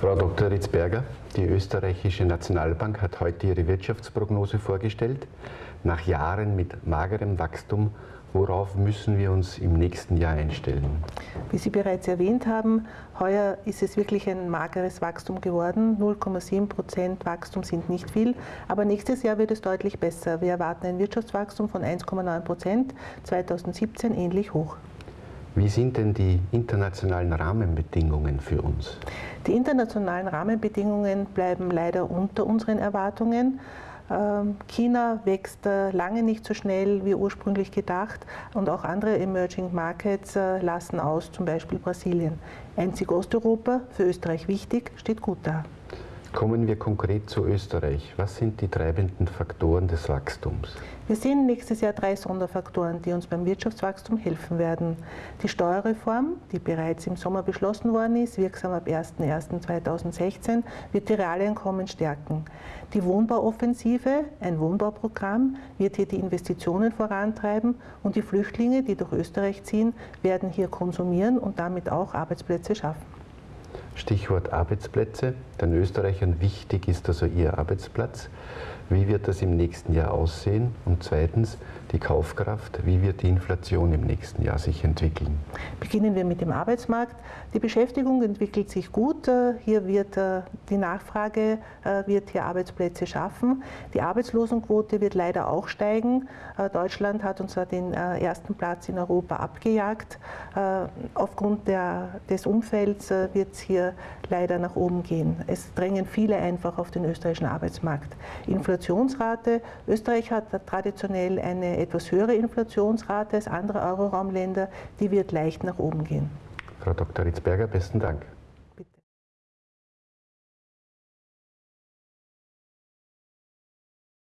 Frau Dr. Ritzberger, die österreichische Nationalbank hat heute ihre Wirtschaftsprognose vorgestellt. Nach Jahren mit magerem Wachstum, worauf müssen wir uns im nächsten Jahr einstellen? Wie Sie bereits erwähnt haben, heuer ist es wirklich ein mageres Wachstum geworden. 0,7 Prozent Wachstum sind nicht viel, aber nächstes Jahr wird es deutlich besser. Wir erwarten ein Wirtschaftswachstum von 1,9 Prozent, 2017 ähnlich hoch. Wie sind denn die internationalen Rahmenbedingungen für uns? Die internationalen Rahmenbedingungen bleiben leider unter unseren Erwartungen. Ähm, China wächst äh, lange nicht so schnell wie ursprünglich gedacht und auch andere Emerging Markets äh, lassen aus, zum Beispiel Brasilien. Einzig Osteuropa, für Österreich wichtig, steht gut da. Kommen wir konkret zu Österreich. Was sind die treibenden Faktoren des Wachstums? Wir sehen nächstes Jahr drei Sonderfaktoren, die uns beim Wirtschaftswachstum helfen werden. Die Steuerreform, die bereits im Sommer beschlossen worden ist, wirksam ab 01.01.2016, wird die Realeinkommen stärken. Die Wohnbauoffensive, ein Wohnbauprogramm, wird hier die Investitionen vorantreiben und die Flüchtlinge, die durch Österreich ziehen, werden hier konsumieren und damit auch Arbeitsplätze schaffen. Stichwort Arbeitsplätze. Den Österreichern wichtig ist also ihr Arbeitsplatz. Wie wird das im nächsten Jahr aussehen? Und zweitens die Kaufkraft. Wie wird die Inflation im nächsten Jahr sich entwickeln? Beginnen wir mit dem Arbeitsmarkt. Die Beschäftigung entwickelt sich gut. Äh, hier wird äh, die Nachfrage äh, wird hier Arbeitsplätze schaffen. Die Arbeitslosenquote wird leider auch steigen. Deutschland hat uns den ersten Platz in Europa abgejagt. Aufgrund der, des Umfelds wird es hier leider nach oben gehen. Es drängen viele einfach auf den österreichischen Arbeitsmarkt. Inflationsrate. Österreich hat traditionell eine etwas höhere Inflationsrate als andere Euroraumländer. Die wird leicht nach oben gehen. Frau Dr. Ritzberger, besten Dank.